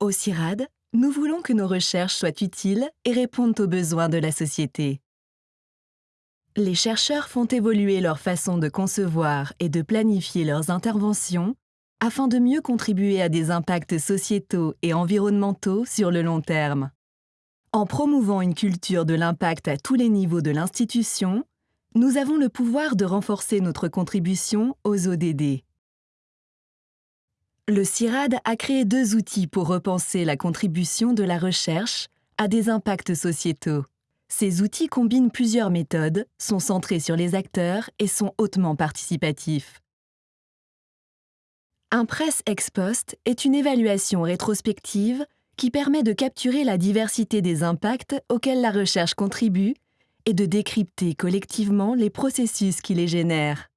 Au CIRAD, nous voulons que nos recherches soient utiles et répondent aux besoins de la société. Les chercheurs font évoluer leur façon de concevoir et de planifier leurs interventions afin de mieux contribuer à des impacts sociétaux et environnementaux sur le long terme. En promouvant une culture de l'impact à tous les niveaux de l'institution, nous avons le pouvoir de renforcer notre contribution aux ODD. Le CIRAD a créé deux outils pour repenser la contribution de la recherche à des impacts sociétaux. Ces outils combinent plusieurs méthodes, sont centrés sur les acteurs et sont hautement participatifs. Un press ex post est une évaluation rétrospective qui permet de capturer la diversité des impacts auxquels la recherche contribue et de décrypter collectivement les processus qui les génèrent.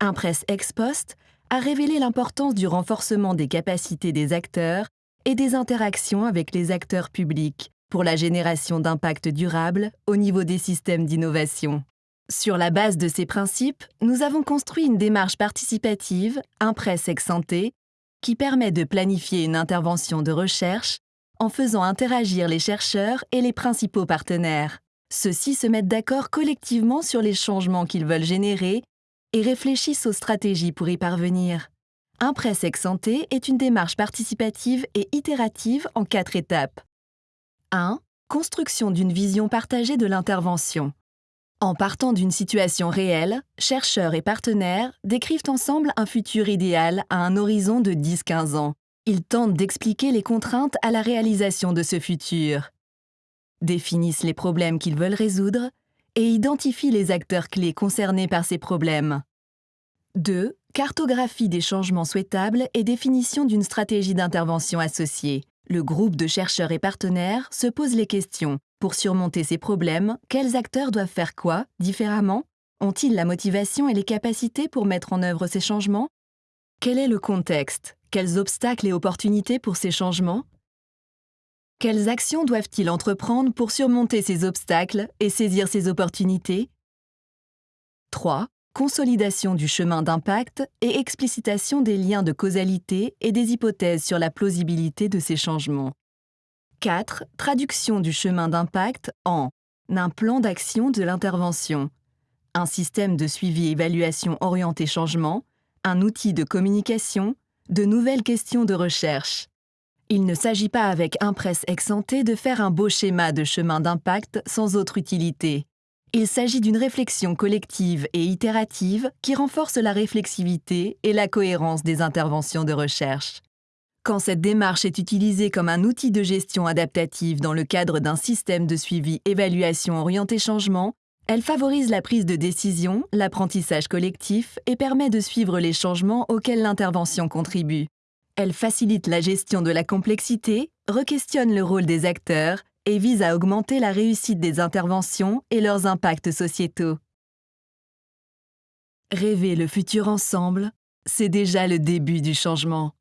Un press ex post a révélé l'importance du renforcement des capacités des acteurs et des interactions avec les acteurs publics pour la génération d'impact durable au niveau des systèmes d'innovation. Sur la base de ces principes, nous avons construit une démarche participative, Impress ex santé, qui permet de planifier une intervention de recherche en faisant interagir les chercheurs et les principaux partenaires. Ceux-ci se mettent d'accord collectivement sur les changements qu'ils veulent générer et réfléchissent aux stratégies pour y parvenir. Impress ex santé est une démarche participative et itérative en quatre étapes. 1. Construction d'une vision partagée de l'intervention. En partant d'une situation réelle, chercheurs et partenaires décrivent ensemble un futur idéal à un horizon de 10-15 ans. Ils tentent d'expliquer les contraintes à la réalisation de ce futur, définissent les problèmes qu'ils veulent résoudre et identifie les acteurs clés concernés par ces problèmes. 2. Cartographie des changements souhaitables et définition d'une stratégie d'intervention associée. Le groupe de chercheurs et partenaires se pose les questions. Pour surmonter ces problèmes, quels acteurs doivent faire quoi, différemment? Ont-ils la motivation et les capacités pour mettre en œuvre ces changements? Quel est le contexte? Quels obstacles et opportunités pour ces changements? Quelles actions doivent-ils entreprendre pour surmonter ces obstacles et saisir ces opportunités? 3. Consolidation du chemin d'impact et explicitation des liens de causalité et des hypothèses sur la plausibilité de ces changements. 4. Traduction du chemin d'impact en un plan d'action de l'intervention, un système de suivi-évaluation orienté changement, un outil de communication, de nouvelles questions de recherche. Il ne s'agit pas avec Impress ex de faire un beau schéma de chemin d'impact sans autre utilité. Il s'agit d'une réflexion collective et itérative qui renforce la réflexivité et la cohérence des interventions de recherche. Quand cette démarche est utilisée comme un outil de gestion adaptative dans le cadre d'un système de suivi évaluation orienté changement, elle favorise la prise de décision, l'apprentissage collectif et permet de suivre les changements auxquels l'intervention contribue. Elle facilite la gestion de la complexité, requestionne le rôle des acteurs et vise à augmenter la réussite des interventions et leurs impacts sociétaux. Rêver le futur ensemble, c'est déjà le début du changement.